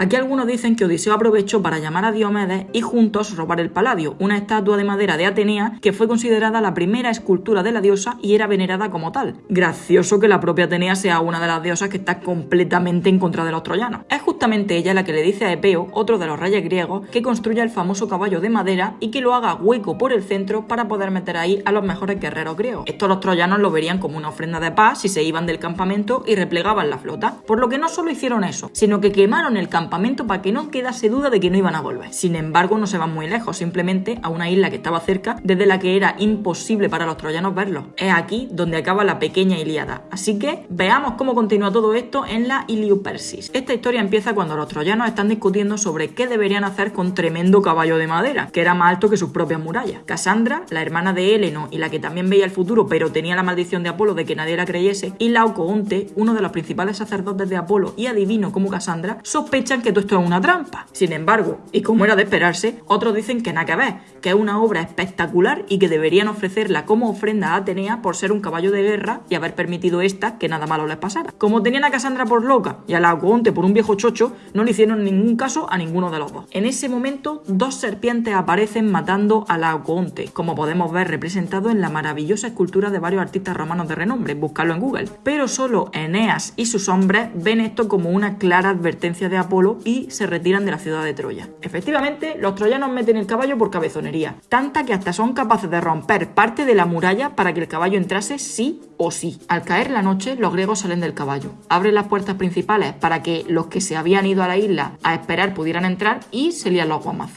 Aquí algunos dicen que Odiseo aprovechó para llamar a Diomedes y juntos robar el Paladio, una estatua de madera de Atenea que fue considerada la primera escultura de la diosa y era venerada como tal. Gracioso que la propia Atenea sea una de las diosas que está completamente en contra de los troyanos. Es justamente ella la que le dice a Epeo, otro de los reyes griegos, que construya el famoso caballo de madera y que lo haga hueco por el centro para poder meter ahí a los mejores guerreros griegos. Esto los troyanos lo verían como una ofrenda de paz si se iban del campamento y replegaban la flota. Por lo que no solo hicieron eso, sino que quemaron el campamento para que no quedase duda de que no iban a volver. Sin embargo, no se van muy lejos, simplemente a una isla que estaba cerca, desde la que era imposible para los troyanos verlos. Es aquí donde acaba la pequeña Ilíada. Así que veamos cómo continúa todo esto en la Iliopersis. Esta historia empieza cuando los troyanos están discutiendo sobre qué deberían hacer con tremendo caballo de madera, que era más alto que sus propias murallas. Casandra, la hermana de Heleno y la que también veía el futuro pero tenía la maldición de Apolo de que nadie la creyese, y Laocoonte, uno de los principales sacerdotes de Apolo y adivino como Casandra, que todo esto es una trampa. Sin embargo, y como era de esperarse, otros dicen que nada que ver, que es una obra espectacular y que deberían ofrecerla como ofrenda a Atenea por ser un caballo de guerra y haber permitido esta que nada malo les pasara. Como tenían a Casandra por loca y a la Laocoonte por un viejo chocho, no le hicieron ningún caso a ninguno de los dos. En ese momento, dos serpientes aparecen matando a la Laocoonte, como podemos ver representado en la maravillosa escultura de varios artistas romanos de renombre, buscarlo en Google. Pero solo Eneas y sus hombres ven esto como una clara advertencia de Y se retiran de la ciudad de Troya. Efectivamente, los troyanos meten el caballo por cabezonería, tanta que hasta son capaces de romper parte de la muralla para que el caballo entrase sí o sí. Al caer la noche, los griegos salen del caballo, abren las puertas principales para que los que se habían ido a la isla a esperar pudieran entrar y se lían los guamazos.